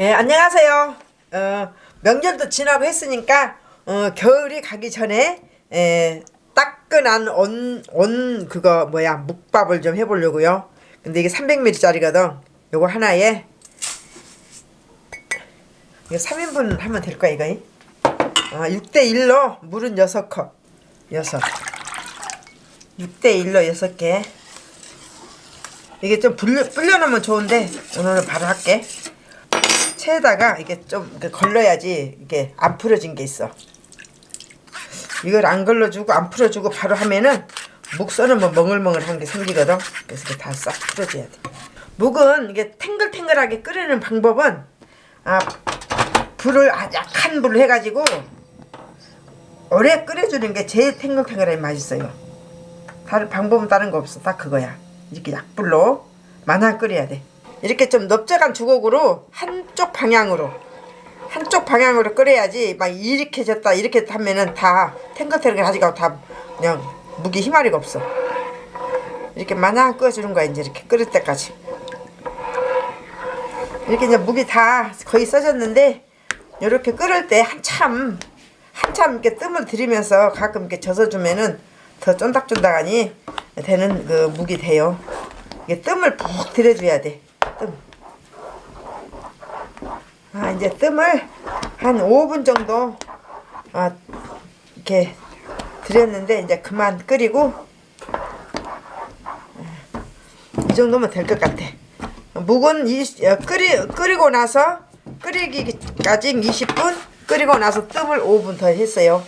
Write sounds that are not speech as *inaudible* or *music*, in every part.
예, 안녕하세요. 어, 명절도 지나고 했으니까 어, 겨울이 가기 전에 예, 따끈한 온, 온 그거 뭐야 묵밥을 좀 해보려고요. 근데 이게 300ml짜리거든. 요거 하나에 이거 3인분 하면 될 거야 이거. 어, 6대1로 물은 6컵. 6. 6대1로 6개. 이게 좀 불려, 불려놓으면 좋은데 오늘은 바로 할게. 체에다가 이게 좀 걸러야지 이게 안 풀어진 게 있어. 이걸 안 걸러주고 안 풀어주고 바로 하면은 묵 썰으면 멍을멍을한 게 생기거든. 그래서 이렇게 다 싹 풀어줘야 돼. 묵은 이게 탱글탱글하게 끓이는 방법은 아 불을 아, 약한 불로 해가지고 오래 끓여주는 게 제일 탱글탱글하게 맛있어요. 다른 방법은 다른 거 없어. 딱 그거야. 이렇게 약불로 만화 끓여야 돼. 이렇게 좀 넓적한 주걱으로 한쪽 방향으로 한쪽 방향으로 끓여야지 막 이렇게 졌다 이렇게 하면은 다 탱글탱글 하지가 다 그냥 무기 희마리가 없어. 이렇게 만화 끓여주는 거야 이제 이렇게 끓일 때까지. 이렇게 이제 무기 다 거의 써졌는데 이렇게 끓을 때 한참 한참 이렇게 뜸을 들이면서 가끔 이렇게 젖어주면은 더 쫀득쫀득하니 되는 그 무기 돼요. 이게 뜸을 푹 들여줘야 돼. 뜸. 아 이제 뜸을 한 5분 정도 아 이렇게 들였는데 이제 그만 끓이고 이 정도면 될 것 같아. 묵은 이, 어, 끓이, 끓이고 나서 끓이기까지 20분 끓이고 나서 뜸을 5분 더 했어요.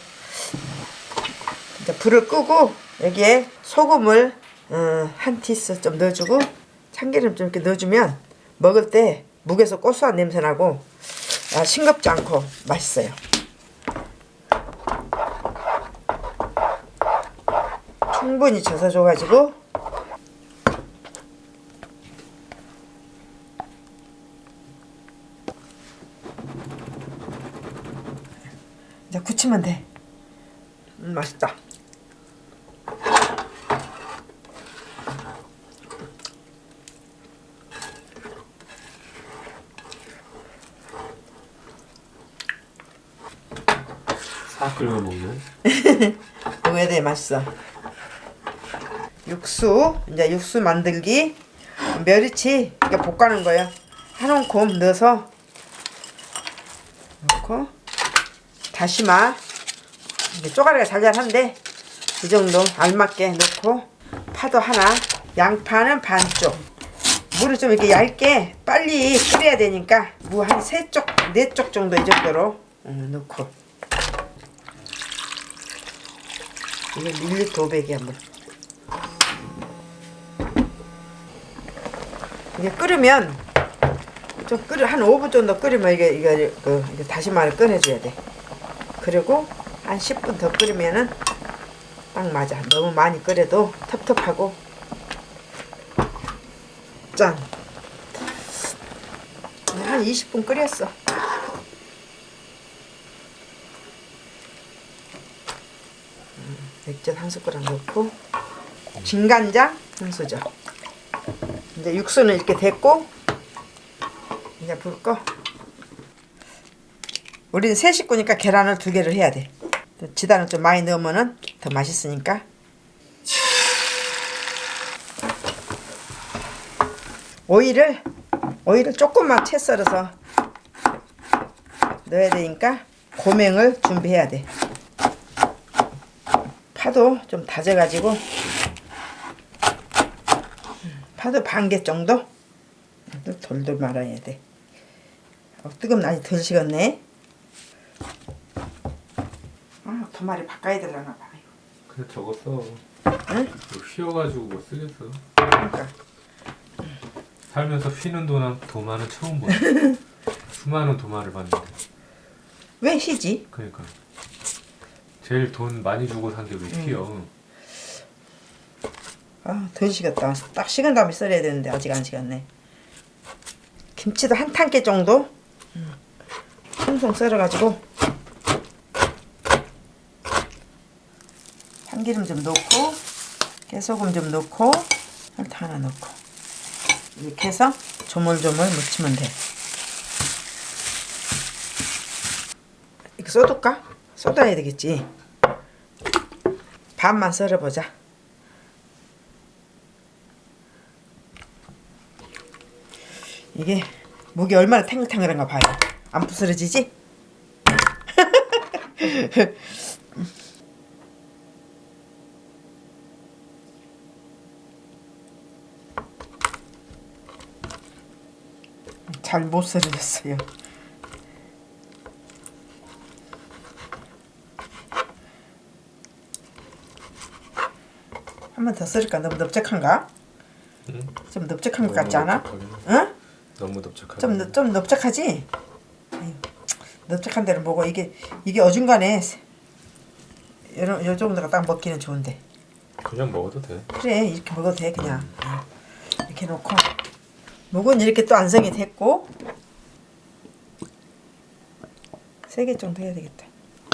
이제 불을 끄고 여기에 소금을 어, 한 티스 좀 넣어주고 참기름 좀 이렇게 넣어주면 먹을 때 묵에서 고소한 냄새 나고 아, 싱겁지 않고 맛있어요. 충분히 젖어줘가지고 이제 굳히면 돼. 음, 맛있다. 싹 끓여 먹는? *laughs* 먹어야 돼 맛있어. 육수 이제 육수 만들기. 멸치 이렇게 볶아놓은 거예요. 한 움큼 넣어서 넣고 다시마. 이게 쪼가리가 잘잘한데 이 정도 알맞게 넣고 파도 하나. 양파는 반쪽. 물을 좀 이렇게 얇게 빨리 끓여야 되니까 무 한 세 쪽 네 쪽 정도 이 정도로 음, 넣고 밀리터 500이야 뭐. 이게 끓으면 좀 끓여 한 5분 정도 끓이면 이게 이게 그 이게 다시마를 꺼내줘야 돼. 그리고 한 10분 더 끓이면은 딱 맞아. 너무 많이 끓여도 텁텁하고 짠. 한 20분 끓였어. 맥주 한 숟가락 넣고 진간장 한 수저 이제 육수는 이렇게 됐고 이제 불 꺼. 우리는 세 식구니까 계란을 두 개를 해야 돼. 지단을 좀 많이 넣으면은 더 맛있으니까. 오이를 오이를 조금만 채 썰어서 넣어야 되니까 고명을 준비해야 돼. 파도 좀 다져가지고 파도 반 개 정도 돌돌 말아야 돼. 어, 뜨거면 아직 덜 식었네. 아, 도마리 바꿔야 되려나 봐. 그냥 저거 써 응? 휘어가지고 뭐 쓰겠어 그러니까 살면서 휘는 도나, 도마는 처음 보네 *laughs* 수많은 도마를 봤는데 왜 희지? 그러니까 제일 돈 많이 주고 산게왜 휘어 아, 덜 식었다. 딱 식은 다음에 썰어야 되는데 아직 안 식었네. 김치도 한 탄개 정도 송송 썰어가지고 참기름 좀 넣고 깨소금 좀 넣고 설탕 하나 넣고 이렇게 해서 조물조물 무치면 돼. 이거 쏟을까? 쏟아야 되겠지. 반만 썰어보자. 이게 목이 얼마나 탱글탱글한가 봐요. 안 부스러지지? *laughs* 잘 못 썰어졌어요. 한 번더 썰을까? 너무 넓적한가? 응? 좀 넓적한 것 같지 않아? 응? 너무 넓적하게. 좀, 넓- 좀 넓적하지? 넓적한 데는 뭐고 이게 이게 어중간에 요, 요 정도가 딱 먹기는 좋은데 그냥 먹어도 돼. 그래 이렇게 먹어도 돼 그냥 이렇게 놓고 목은 이렇게 또 안성이 됐고 세 개 정도 해야 되겠다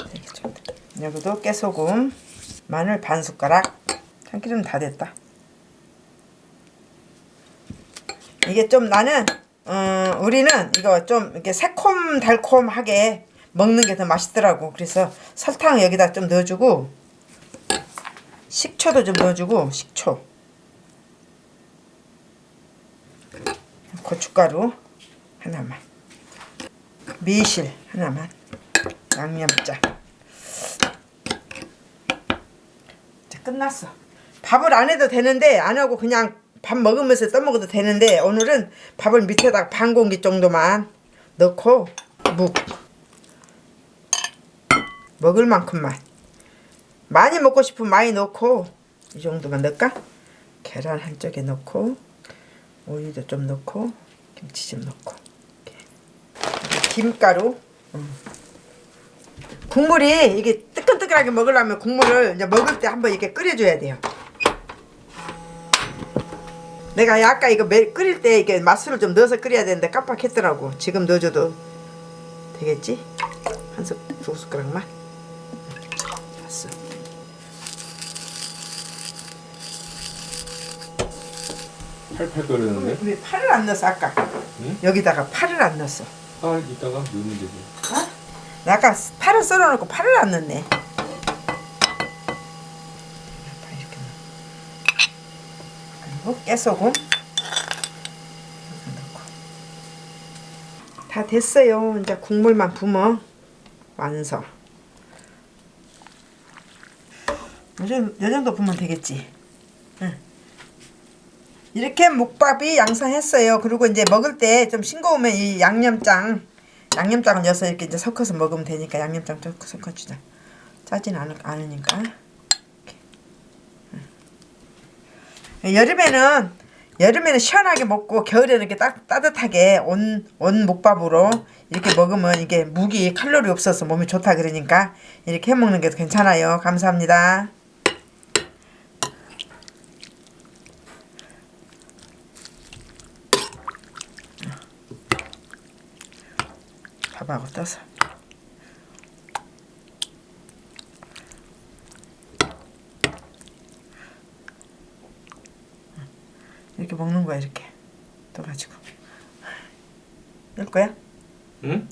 세 개 정도 여기도 깨소금 마늘 반 숟가락 참기름 다 됐다. 이게 좀 나는 어, 우리는 이거 좀 이렇게 새콤 달콤하게 먹는 게 더 맛있더라고. 그래서 설탕 여기다 좀 넣어주고 식초도 좀 넣어주고 식초. 고춧가루 하나만. 매실 하나만. 양념장. 자 끝났어 밥을 안 해도 되는데 안 하고 그냥 밥 먹으면서 떠먹어도 되는데 오늘은 밥을 밑에다가 반 공기 정도만 넣고 묵 먹을 만큼만 많이 먹고 싶으면 많이 넣고 이 정도만 넣을까? 계란 한쪽에 넣고 오이도 좀 넣고 김치 좀 넣고. 김가루 음. 국물이 이게 뜨끈뜨끈하게 먹으려면 국물을 이제 먹을 때 한번 이렇게 끓여줘야 돼요. 내가 아까 이거 매, 끓일 때 이게 맛술을 좀 넣어서 끓여야 되는데 깜빡했더라고. 지금 넣어줘도 되겠지? 한 숟, 두 숟가락만. 됐어. 팔팔 끓는데. 왜 파를 안 넣었어 아까? 응? 여기다가 파를 안 넣었어. 아 이따가 넣으면 되지. 어? 나 아까 파를 썰어놓고 파를 안 넣네. 파 이렇게 넣어. 그리고 깨소금 넣고. 다 됐어요. 이제 국물만 부어 완성. 요 정도, 요 정도 부으면 되겠지. 응. 이렇게 묵밥이 양상했어요. 그리고 이제 먹을 때 좀 싱거우면 이 양념장 양념장을 넣어서 이렇게 이제 섞어서 먹으면 되니까 양념장 좀 섞어주자. 짜진 않을, 않으니까. 이렇게. 응. 여름에는 여름에는 시원하게 먹고 겨울에는 이렇게 따, 따뜻하게 온, 온 목밥으로 이렇게 먹으면 이게 무기 칼로리 없어서 몸이 좋다 그러니까 이렇게 해 먹는 게 괜찮아요. 감사합니다. 밥하고 떠서 이렇게 먹는 거야 이렇게 떠가지고 열 거야? 응?